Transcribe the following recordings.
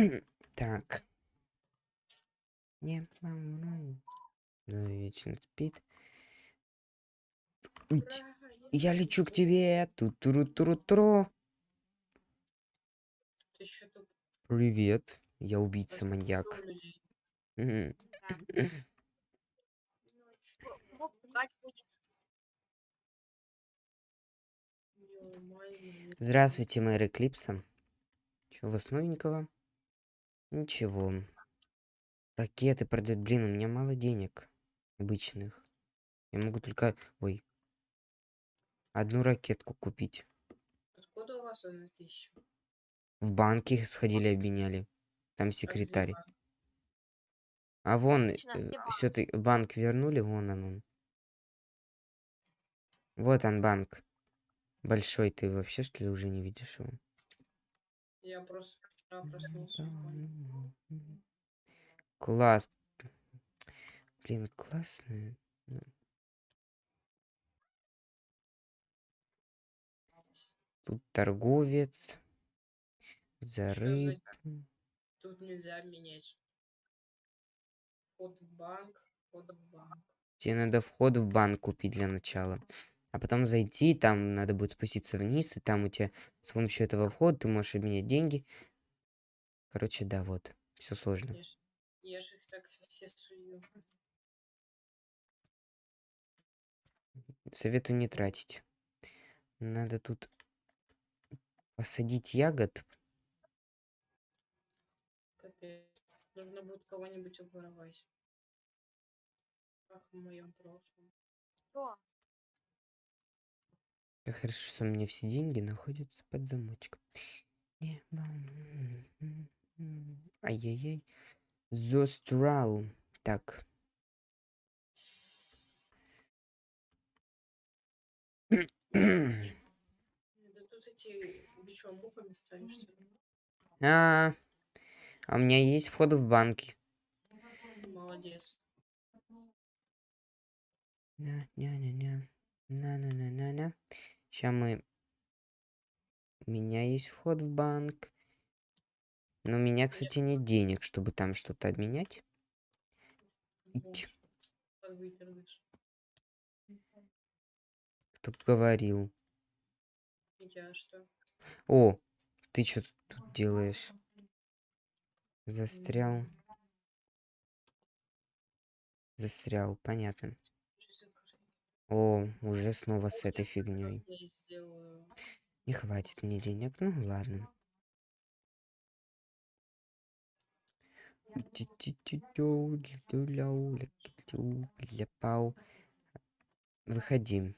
Так. Не, мама, ну, вечно спит. Уть, я лечу к тебе. ту туру туру туру тут Привет. Я убийца маньяк. Здравствуйте, мэр Эклипса. Чего у вас новенького? Ничего. Ракеты продают. Блин, у меня мало денег. Обычных. Я могу только... Ой. Одну ракетку купить. Откуда у вас она ещё? В банке сходили, обменяли. Там А секретарь. А вон, Отлично, где банк? все ты банк вернули, вон он. он. Вот он банк. Большой, ты вообще что ли уже не видишь его? Я просто Класс. Блин, классная. Тут торговец. За Что за-. Тут нельзя менять. Вход в банк, вход в банк. Тебе надо вход в банк купить для начала. А потом зайти, там надо будет спуститься вниз, и там у тебя с помощью этого входа ты можешь обменять деньги. Короче, да, вот. Все сложно. Я ж, я ж их так все сую. Советую не тратить. Надо тут посадить ягод. Капец. Нужно будет кого-нибудь обворовать. Как в моем прошлом. Что? Как хорошо, что у меня все деньги находятся под замочком. Не, Ай-яй-яй. Зострал. Так. Да тут эти... Что, мухами ли? А, а у меня есть вход в банки. Молодец. На-ня-ня-ня. На-на-на-на-на. Сейчас мы... У меня есть вход в банк. Но у меня, кстати, нет денег, чтобы там что-то обменять. Подвыперлыш. Кто говорил. Я что? О, ты что тут делаешь? Застрял. Застрял, понятно. О, уже снова с этой фигней. Не хватит мне денег, ну ладно. Выходим.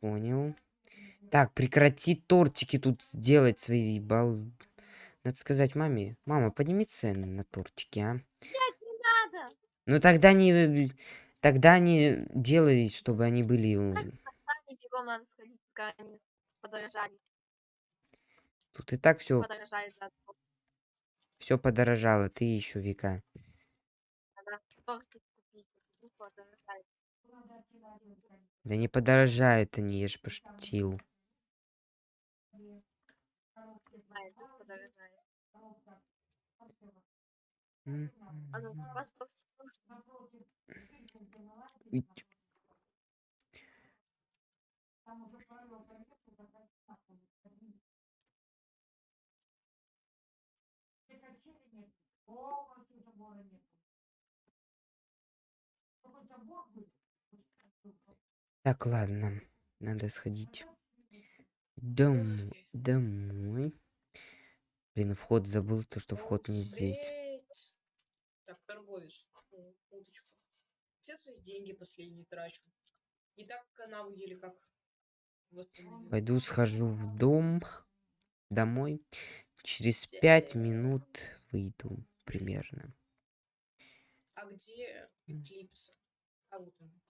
Понял. Так, прекрати тортики тут делать свои бал... Надо сказать маме. Мама, подними цены на тортики, а? Не надо. Ну тогда не... Тогда не делай, чтобы они были... м, Сами бегом надо сходить, пока они подорожали. Тут и так все, все подорожало. Ты еще века. Ну. Да не подорожают они, я ж пошутил. Знаю, тут подорожали. М, А ну, вас тортик ить. Так, ладно. Надо сходить дом... домой. Блин, а вход забыл, то что вход не здесь. Торговец. О, Удочку. Все свои деньги последние трачу. И так канаву еле как восстановил. Пойду схожу в дом, домой. Через пять минут выйду примерно. А где Эклипс? А вот он.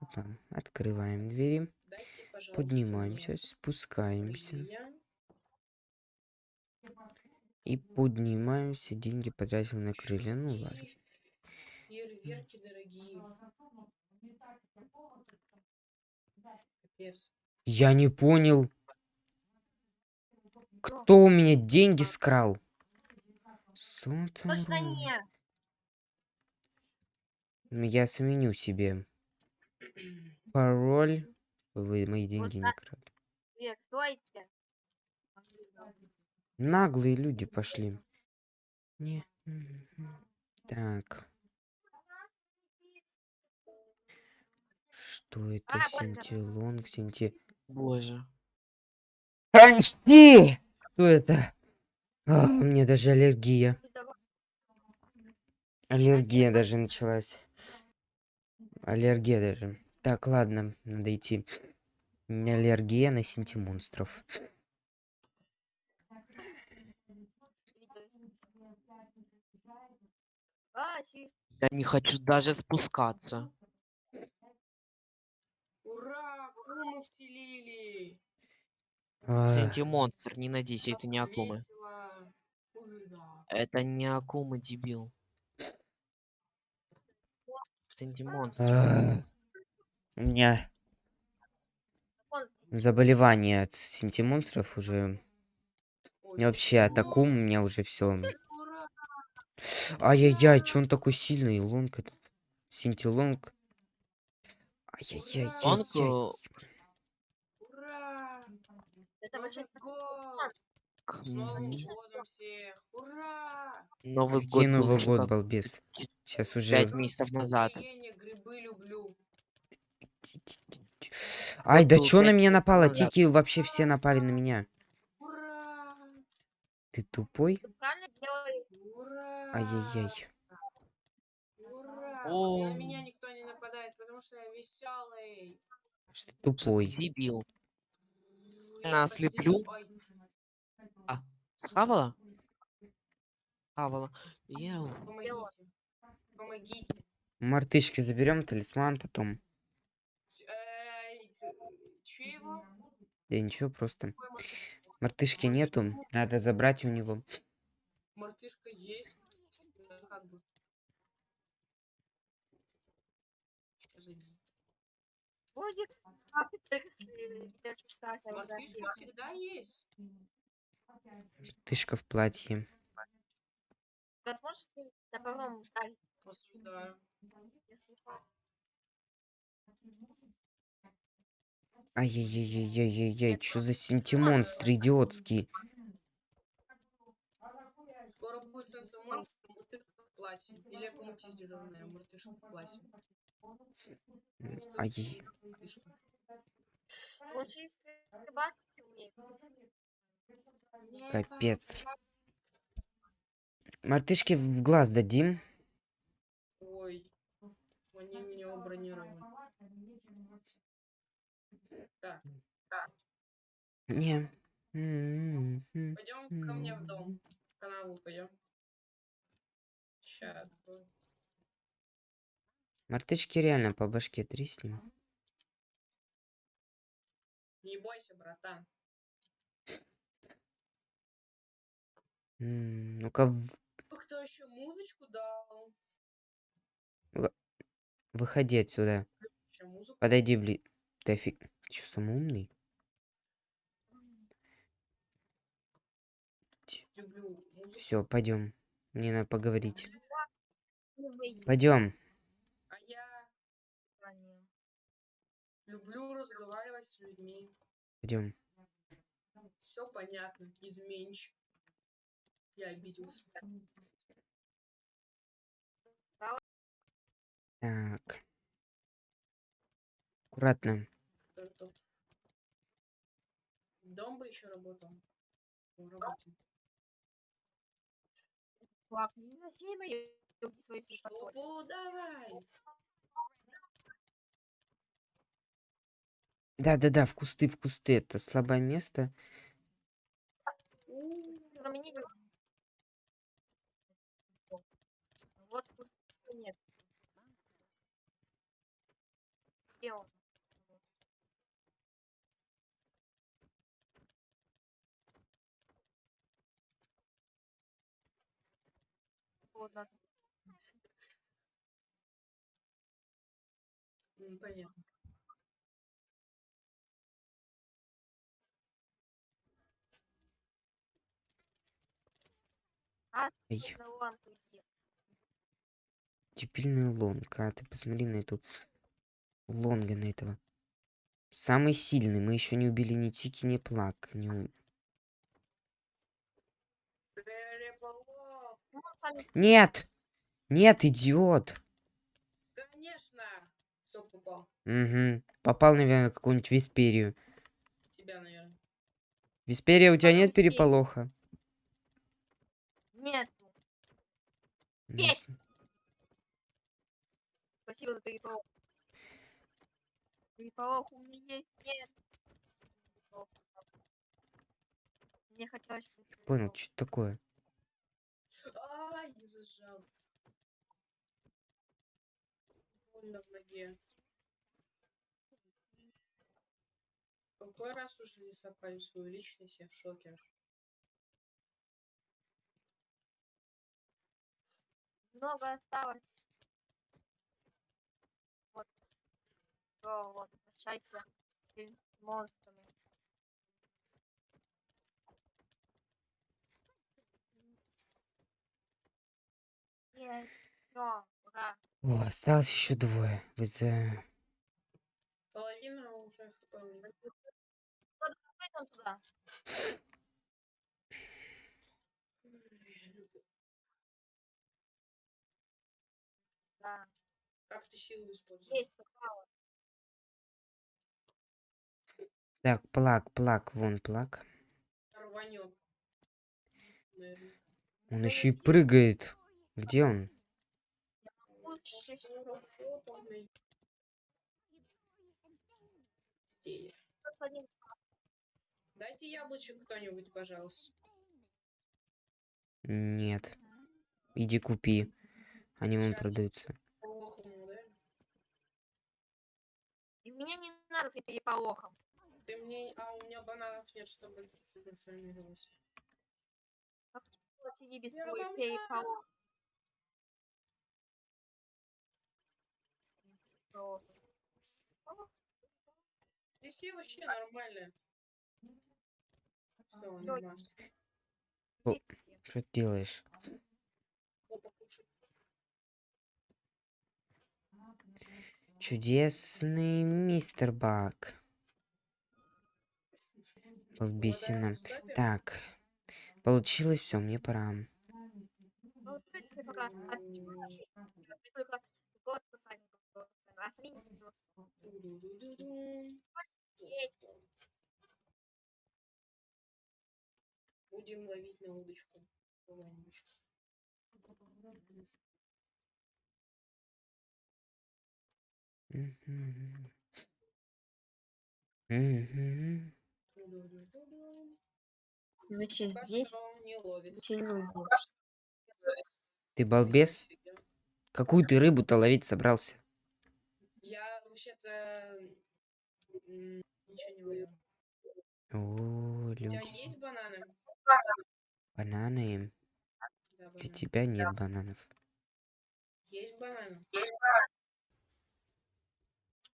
Опа, Открываем двери, Дайте, поднимаемся, спускаемся. меня. И поднимаемся, деньги потратил на крылья. Ну ладно. Фейерверки дорогие. Капец. Я не понял. Кто у меня деньги скрал? Сотовый. Точно не. Ну, Я сменю себе пароль. Вы мои деньги не крали. Век, стойте. Наглые люди пошли. Не. Так. Что это? Синтилонг, синти... Боже. Анти! Что это? А, у меня даже аллергия. Аллергия даже началась. Аллергия даже. Так, ладно, надо идти. У меня аллергия на синтимонстров. А, си. Я не хочу даже спускаться. Ура! Кумы вселили! Синти-монстр, не надейся, это не акумы. Это не акумы, дебил. А, У меня заболевание от синтимонстров уже. Ой, И вообще от ну, акум у меня уже все. Ай-яй-яй, че он такой сильный? Лонг этот. Синтилонг. Лонг, Ай-яй-яй-яй-яй. Ура! Это Новый вообще год! М, годом всех! Ура! Новый Какой год был Новый год, как балбес? Сейчас уже... пять месяцев назад. Ай, да чё на меня напало? Тики вообще все напали на меня. Ура! Ты тупой? Ты правильно делаешь? Ай-яй-яй. Ура! О. На меня никто не нападает, потому что я веселый. Что ты тупой? Дебил. Я На, слеплю. Ой, Схавала? Схавала. Еу. помогите. Помогите. Мартышки заберем талисман потом. Эй, че его? Да ничего, просто. Мартышки нету. Надо забрать у него. Мартышка есть. Да, как бы. Что за ди- Так Мартышка всегда есть. Мартышка в платье. Ним на ударить, Осуждаю. Ай-яй-яй-яй-яй-яй. Что за синтимонстры идиотские? Скоро будет сенсомонстр, мартышка в платье. Или аккуматизированная мартышка в платье. Умеет. Не капец. Мартышки в глаз дадим. Ой, они у него бронированы. Так, Не. Пойдем ко мне в дом. В канаву пойдем. Сейчас. Мартышки реально по башке треснем. Не бойся, братан. Ну-ка, Кто еще музычку дал? выходи отсюда. Подойди, бли... Ты офиг... Че, самый Люблю музыку. Все, пойдем. Мне надо поговорить. Пойдем. Люблю разговаривать с людьми. Пойдем. Все понятно. Изменщик. Я обиделся. Так. Аккуратно. Дом бы еще работал. Он работает. Ладно, не носи мои руки свои слепотой. Шубу давай. Да-да-да, в кусты, в кусты. Это слабое место. У, Заменить Вот тут нет. Где он? Понятно. Ай, дебильная лонга. А ты посмотри на эту лонга на этого. Самый сильный. Мы еще не убили ни Тики, ни Плак. Не у- Переполох. Ну, Нет! Нет, идиот! Конечно. Все попал. Угу. Попал, наверное, какую-нибудь Висперию. Тебя, наверное. Висперия, у тебя Потом нет Висперию. переполоха? Нет. Ну, Есть. Спасибо за переполох. Переполох у меня есть. Нет. Мне хотелось... чтобы Понял, что такое. Ай, не зажал. Больно в ноге. Какой раз уже не сопали свою личность, я в шоке. Много осталось. Вот. Всё, вот, прощайся с монстрами. Нет, всё, ура. О, осталось еще двое. Вы за... Половина уже хп. Пойдем туда. Да, Как ты силу используешь? есть попало. Так, плак, плак, вон плак. Рванет. Он еще и прыгает. Где он? Дайте яблочек кто-нибудь, пожалуйста. Нет. Иди купи. Они Щас. продаются. Мне не надо с переполохом. Ты мне... А у меня бананов нет, чтобы трансформироваться. Вот сиди без. Просто. Здесь вообще нормально. Все, Чё? нормально. О. Видите? Что ты делаешь? О, покушай. Чудесный мистер Бак. Стопе? Так. Получилось все, мне пора. Будем ловить на удочку. Значит, Пока здесь Ты балбес? Какую ты рыбу-то ловить собрался? Я вообще-то ничего не ловил. О, У тебя люди. есть бананы? Бананы. Да, Для бананы. тебя нет бананов.